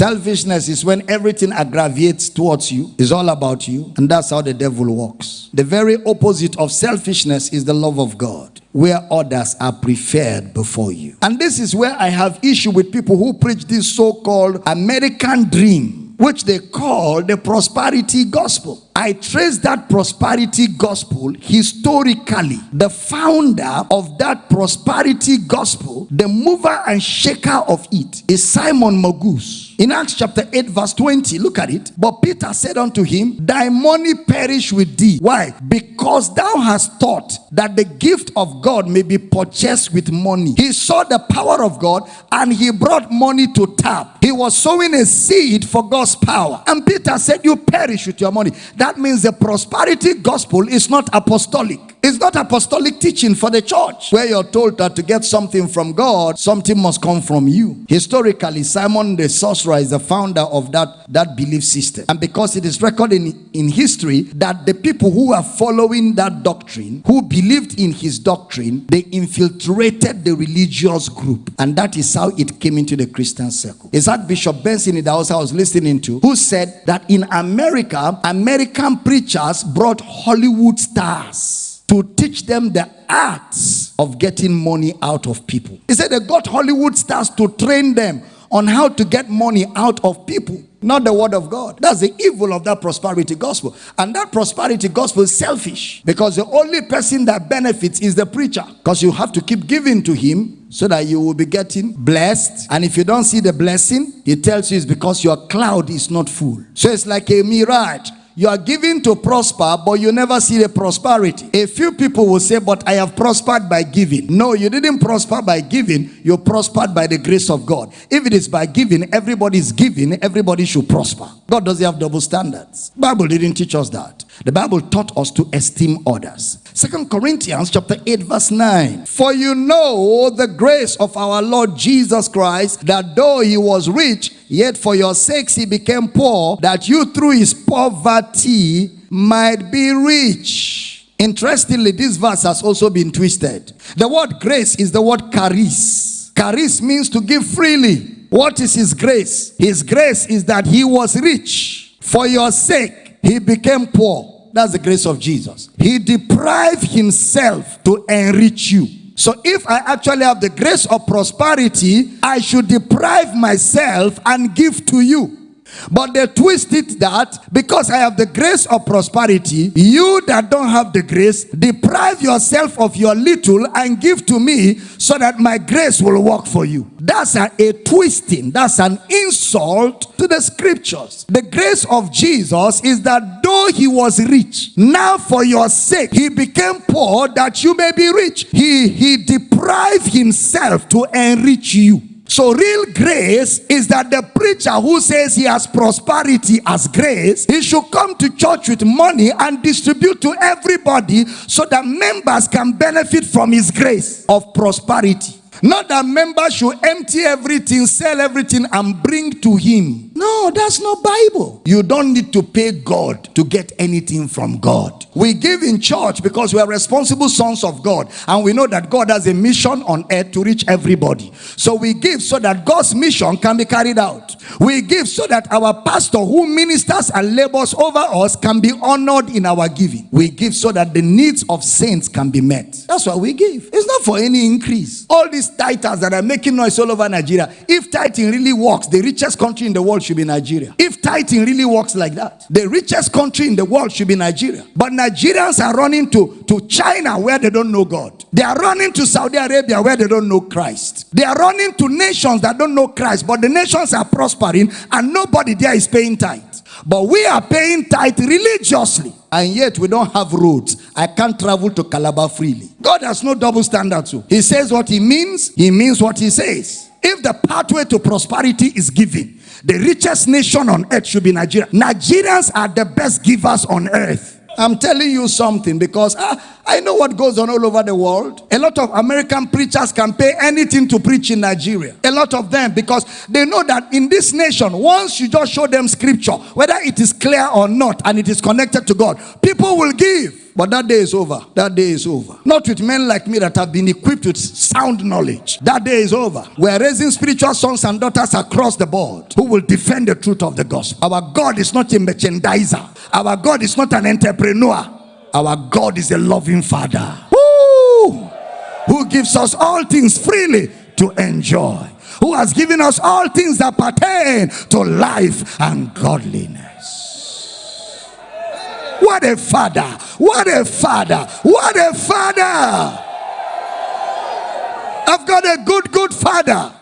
Selfishness is when everything aggravates towards you, it's all about you, and that's how the devil works. The very opposite of selfishness is the love of God, where others are preferred before you. And this is where I have issue with people who preach this so-called American dream, which they call the prosperity gospel. I trace that prosperity gospel historically. The founder of that prosperity gospel, the mover and shaker of it, is Simon Magus. In Acts chapter 8, verse 20, look at it. But Peter said unto him, Thy money perish with thee. Why? Because thou hast thought that the gift of God may be purchased with money. He saw the power of God and he brought money to tap. He was sowing a seed for God's power. And Peter said, You perish with your money. That means the prosperity gospel is not apostolic. It's not apostolic teaching for the church where you're told that to get something from God, something must come from you. Historically, Simon the sorcerer is the founder of that, that belief system. And because it is recorded in, in history that the people who are following that doctrine, who believed in his doctrine, they infiltrated the religious group. And that is how it came into the Christian circle. Is that Bishop Benson in the house I was listening to, who said that in America, American preachers brought Hollywood stars to teach them the arts of getting money out of people. He said they got Hollywood stars to train them on how to get money out of people, not the word of God. That's the evil of that prosperity gospel. And that prosperity gospel is selfish because the only person that benefits is the preacher because you have to keep giving to him so that you will be getting blessed. And if you don't see the blessing, he tells you it's because your cloud is not full. So it's like a mirage. You are giving to prosper, but you never see the prosperity. A few people will say, but I have prospered by giving. No, you didn't prosper by giving. You prospered by the grace of God. If it is by giving, everybody is giving, everybody should prosper. God doesn't have double standards. Bible didn't teach us that. The Bible taught us to esteem others. Second Corinthians chapter 8 verse 9. For you know the grace of our Lord Jesus Christ, that though he was rich, yet for your sakes he became poor, that you through his poverty might be rich. Interestingly, this verse has also been twisted. The word grace is the word charis. Charis means to give freely. What is his grace? His grace is that he was rich. For your sake, he became poor. That's the grace of Jesus. He deprived himself to enrich you. So if I actually have the grace of prosperity, I should deprive myself and give to you. But they twist it that because I have the grace of prosperity, you that don't have the grace, deprive yourself of your little and give to me so that my grace will work for you. That's a, a twisting, that's an insult to the scriptures. The grace of Jesus is that though he was rich, now for your sake he became poor that you may be rich. He, he deprived himself to enrich you. So real grace is that the preacher who says he has prosperity as grace, he should come to church with money and distribute to everybody so that members can benefit from his grace of prosperity. Not that members should empty everything, sell everything and bring to him. No, that's not Bible. You don't need to pay God to get anything from God. We give in church because we are responsible sons of God and we know that God has a mission on earth to reach everybody. So we give so that God's mission can be carried out. We give so that our pastor who ministers and labors over us can be honored in our giving. We give so that the needs of saints can be met. That's why we give. It's not for any increase. All these titles that are making noise all over Nigeria, if tithing really works, the richest country in the world should be Nigeria. If tithing really works like that, the richest country in the world should be Nigeria. But Nigerians are running to, to China where they don't know God. They are running to Saudi Arabia where they don't know Christ. They are running to nations that don't know Christ, but the nations are prospering and nobody there is paying tithe. But we are paying tithe religiously. And yet we don't have roads. I can't travel to Calabar freely. God has no double standard too. He says what he means. He means what he says. If the pathway to prosperity is given, the richest nation on earth should be Nigeria. Nigerians are the best givers on earth. I'm telling you something because I, I know what goes on all over the world. A lot of American preachers can pay anything to preach in Nigeria. A lot of them because they know that in this nation, once you just show them scripture, whether it is clear or not and it is connected to God, people will give. But that day is over. That day is over. Not with men like me that have been equipped with sound knowledge. That day is over. We are raising spiritual sons and daughters across the board who will defend the truth of the gospel. Our God is not a merchandiser. Our God is not an entrepreneur. Our God is a loving Father. Woo! Who gives us all things freely to enjoy. Who has given us all things that pertain to life and godliness. What a father! What a father! What a father! I've got a good, good father.